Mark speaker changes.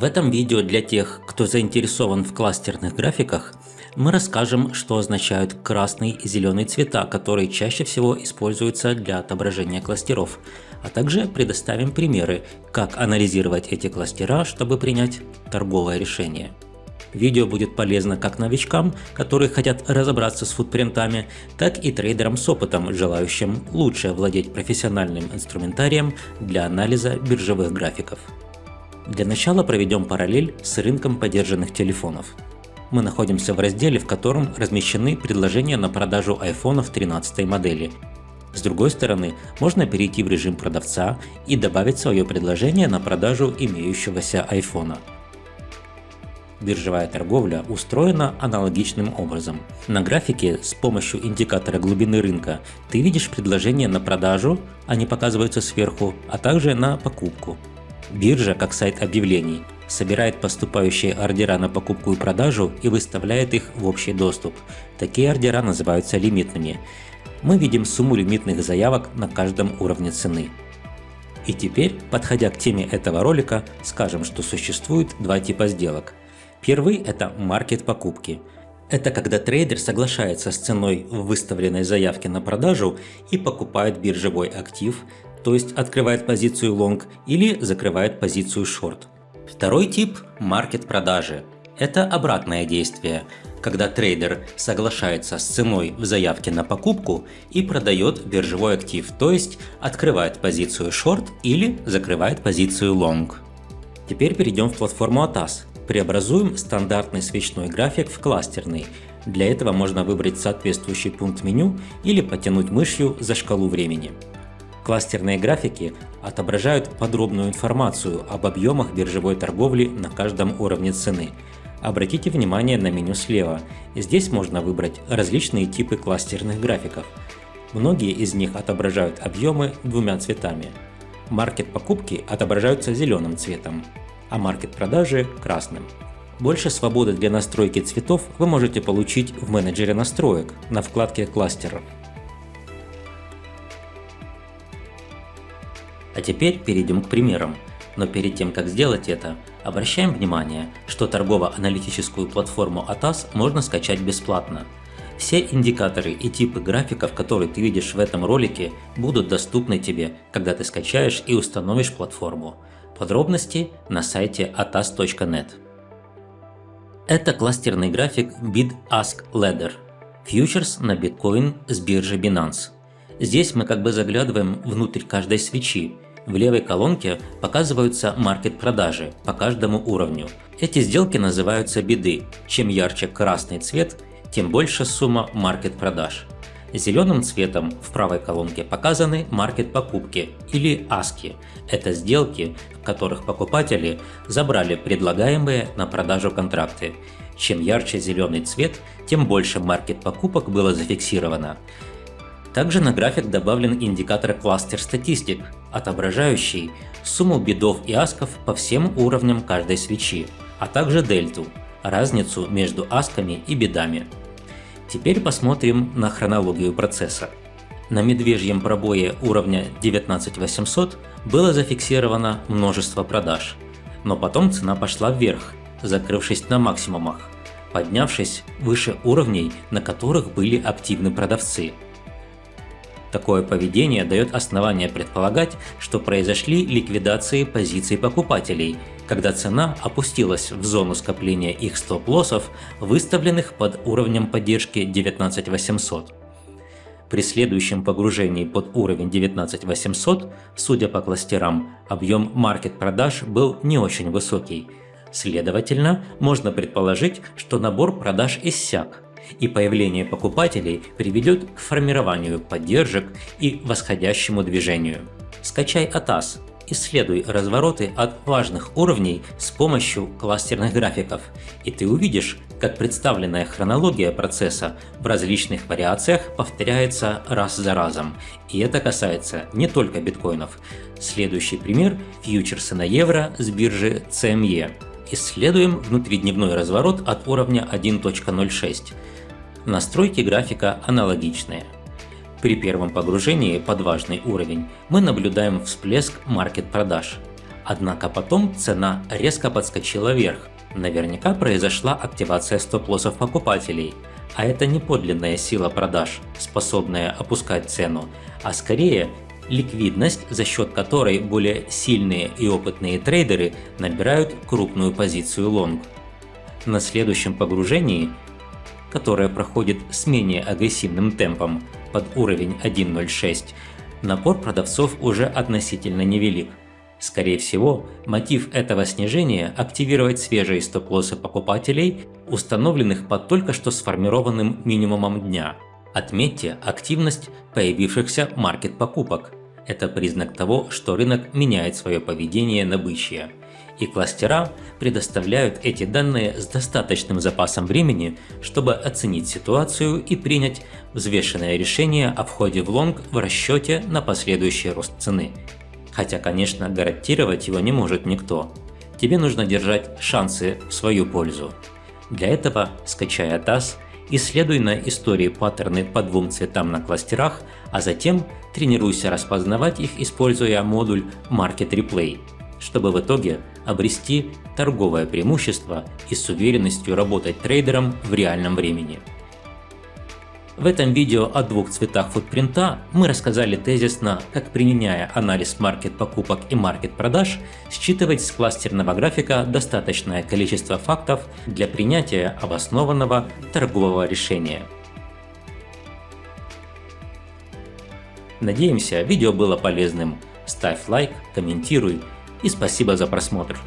Speaker 1: В этом видео для тех, кто заинтересован в кластерных графиках, мы расскажем, что означают красный и зеленый цвета, которые чаще всего используются для отображения кластеров, а также предоставим примеры, как анализировать эти кластера, чтобы принять торговое решение. Видео будет полезно как новичкам, которые хотят разобраться с футпринтами, так и трейдерам с опытом, желающим лучше овладеть профессиональным инструментарием для анализа биржевых графиков. Для начала проведем параллель с рынком поддержанных телефонов. Мы находимся в разделе, в котором размещены предложения на продажу айфонов 13 модели. С другой стороны, можно перейти в режим продавца и добавить свое предложение на продажу имеющегося айфона. Биржевая торговля устроена аналогичным образом. На графике с помощью индикатора глубины рынка ты видишь предложения на продажу, они показываются сверху, а также на покупку. Биржа, как сайт объявлений, собирает поступающие ордера на покупку и продажу и выставляет их в общий доступ. Такие ордера называются лимитными. Мы видим сумму лимитных заявок на каждом уровне цены. И теперь, подходя к теме этого ролика, скажем, что существует два типа сделок. Первый – это маркет покупки. Это когда трейдер соглашается с ценой в выставленной заявке на продажу и покупает биржевой актив, то есть открывает позицию long или закрывает позицию short. Второй тип – маркет продажи. Это обратное действие, когда трейдер соглашается с ценой в заявке на покупку и продает биржевой актив, то есть открывает позицию short или закрывает позицию long. Теперь перейдем в платформу ATAS. Преобразуем стандартный свечной график в кластерный. Для этого можно выбрать соответствующий пункт меню или потянуть мышью за шкалу времени. Кластерные графики отображают подробную информацию об объемах биржевой торговли на каждом уровне цены. Обратите внимание на меню слева. Здесь можно выбрать различные типы кластерных графиков. Многие из них отображают объемы двумя цветами. Маркет покупки отображаются зеленым цветом, а маркет продажи – красным. Больше свободы для настройки цветов вы можете получить в менеджере настроек на вкладке кластеров. А теперь перейдем к примерам. Но перед тем, как сделать это, обращаем внимание, что торгово-аналитическую платформу ATAS можно скачать бесплатно. Все индикаторы и типы графиков, которые ты видишь в этом ролике, будут доступны тебе, когда ты скачаешь и установишь платформу. Подробности на сайте atas.net. Это кластерный график Bid-Ask Ladder. Фьючерс на биткоин с биржи Binance. Здесь мы как бы заглядываем внутрь каждой свечи в левой колонке показываются маркет-продажи по каждому уровню. Эти сделки называются биды. Чем ярче красный цвет, тем больше сумма маркет-продаж. Зеленым цветом в правой колонке показаны маркет-покупки или аски. Это сделки, в которых покупатели забрали предлагаемые на продажу контракты. Чем ярче зеленый цвет, тем больше маркет-покупок было зафиксировано. Также на график добавлен индикатор кластер статистик, отображающий сумму бедов и асков по всем уровням каждой свечи, а также дельту, разницу между асками и бедами. Теперь посмотрим на хронологию процесса. На медвежьем пробое уровня 19800 было зафиксировано множество продаж, но потом цена пошла вверх, закрывшись на максимумах, поднявшись выше уровней, на которых были активны продавцы – Такое поведение дает основание предполагать, что произошли ликвидации позиций покупателей, когда цена опустилась в зону скопления их стоп-лоссов, выставленных под уровнем поддержки 19800. При следующем погружении под уровень 19800, судя по кластерам, объем маркет-продаж был не очень высокий. Следовательно, можно предположить, что набор продаж иссяк, и появление покупателей приведет к формированию поддержек и восходящему движению. Скачай ATAS, исследуй развороты от важных уровней с помощью кластерных графиков, и ты увидишь, как представленная хронология процесса в различных вариациях повторяется раз за разом. И это касается не только биткоинов. Следующий пример – фьючерсы на евро с биржи CME. Исследуем внутридневной разворот от уровня 1.06. Настройки графика аналогичные. При первом погружении под важный уровень мы наблюдаем всплеск маркет-продаж, Однако потом цена резко подскочила вверх. Наверняка произошла активация стоп-лоссов покупателей, а это не подлинная сила продаж, способная опускать цену, а скорее ликвидность, за счет которой более сильные и опытные трейдеры набирают крупную позицию лонг. На следующем погружении, которое проходит с менее агрессивным темпом под уровень 1.06, напор продавцов уже относительно невелик. Скорее всего, мотив этого снижения – активировать свежие стоп-лоссы покупателей, установленных под только что сформированным минимумом дня. Отметьте активность появившихся маркет-покупок. Это признак того, что рынок меняет свое поведение на бычье. И кластера предоставляют эти данные с достаточным запасом времени, чтобы оценить ситуацию и принять взвешенное решение о входе в лонг в расчете на последующий рост цены хотя, конечно, гарантировать его не может никто. Тебе нужно держать шансы в свою пользу. Для этого скачай ATAS, исследуй на истории паттерны по двум цветам на кластерах, а затем тренируйся распознавать их, используя модуль Market Replay, чтобы в итоге обрести торговое преимущество и с уверенностью работать трейдером в реальном времени. В этом видео о двух цветах футпринта мы рассказали тезисно, как применяя анализ маркет покупок и маркет продаж, считывать с кластерного графика достаточное количество фактов для принятия обоснованного торгового решения. Надеемся, видео было полезным. Ставь лайк, комментируй и спасибо за просмотр.